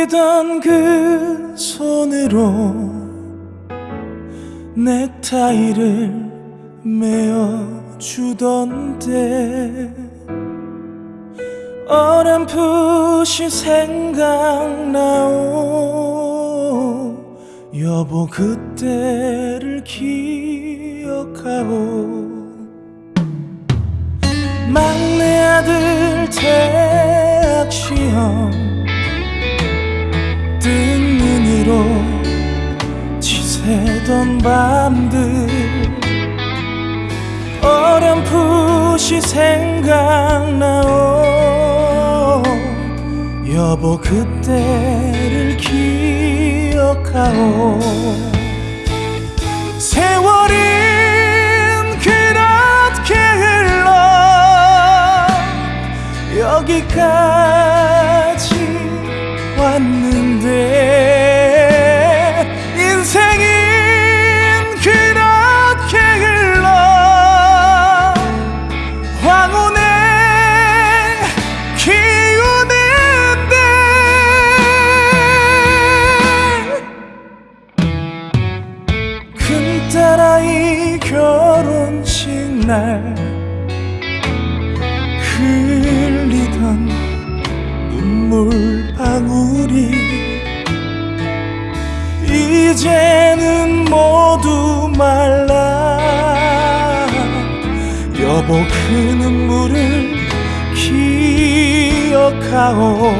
떨리던 그 손으로 넥타이를 메어주던데 어렴풋이 생각나오. 여보 그때를 기억하오. 막내 아들 대학 시험 지새던 밤들 어렴풋이 생각나오. 여보 그때를 기억하오. 세월은 그렇게 흘러 여기까지 왔는데 큰딸아이 결혼식 날 흘리던 눈물 방울이 이제는 모두 말라. 여보 그 눈물을 기억하오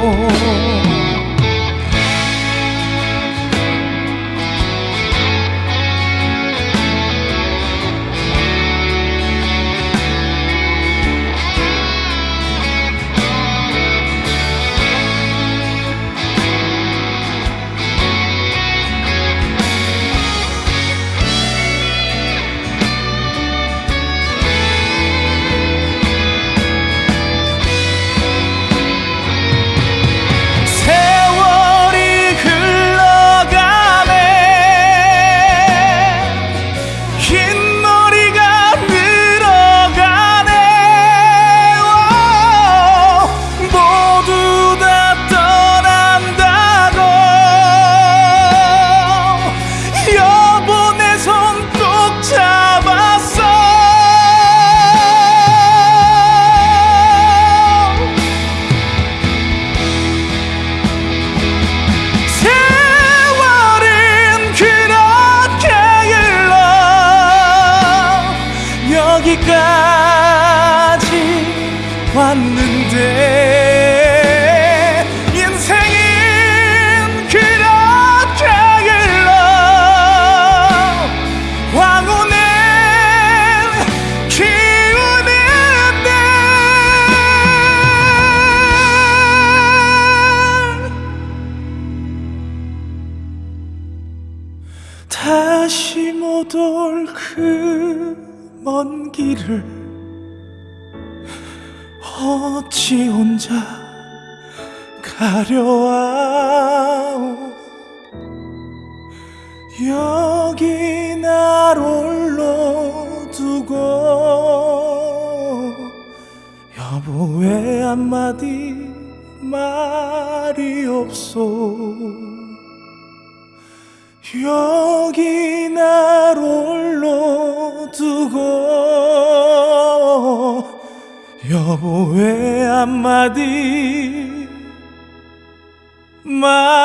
다시 못 올 그 먼 길을 어찌 혼자 가려와오? 여기 날 홀로 두고 여보 왜 한마디 말이 없소 여기 날 홀로 두고 여보 왜 한마디 말